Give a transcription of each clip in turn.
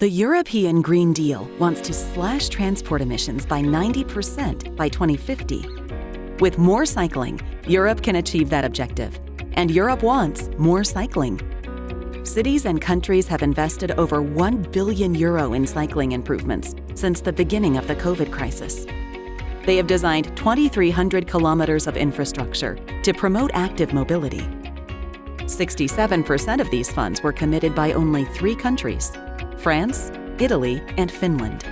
The European Green Deal wants to slash transport emissions by 90% by 2050. With more cycling, Europe can achieve that objective. And Europe wants more cycling. Cities and countries have invested over 1 billion euro in cycling improvements since the beginning of the COVID crisis. They have designed 2,300 kilometers of infrastructure to promote active mobility. 67% of these funds were committed by only three countries, France, Italy, and Finland.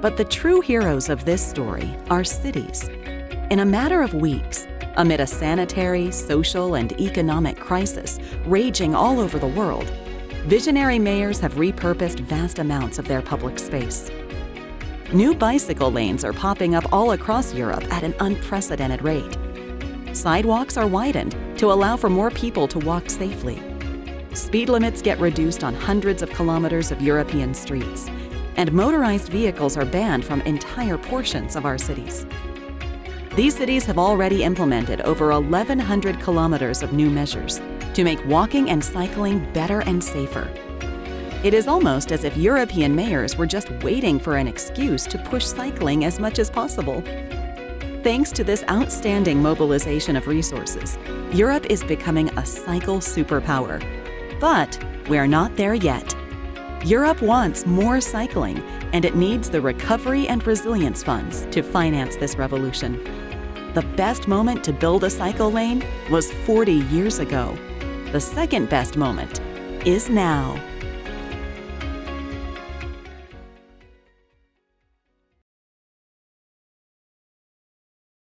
But the true heroes of this story are cities. In a matter of weeks, amid a sanitary, social, and economic crisis raging all over the world, visionary mayors have repurposed vast amounts of their public space. New bicycle lanes are popping up all across Europe at an unprecedented rate. Sidewalks are widened to allow for more people to walk safely. Speed limits get reduced on hundreds of kilometers of European streets, and motorized vehicles are banned from entire portions of our cities. These cities have already implemented over 1,100 kilometers of new measures to make walking and cycling better and safer. It is almost as if European mayors were just waiting for an excuse to push cycling as much as possible. Thanks to this outstanding mobilization of resources, Europe is becoming a cycle superpower but we're not there yet. Europe wants more cycling, and it needs the Recovery and Resilience Funds to finance this revolution. The best moment to build a cycle lane was 40 years ago. The second best moment is now.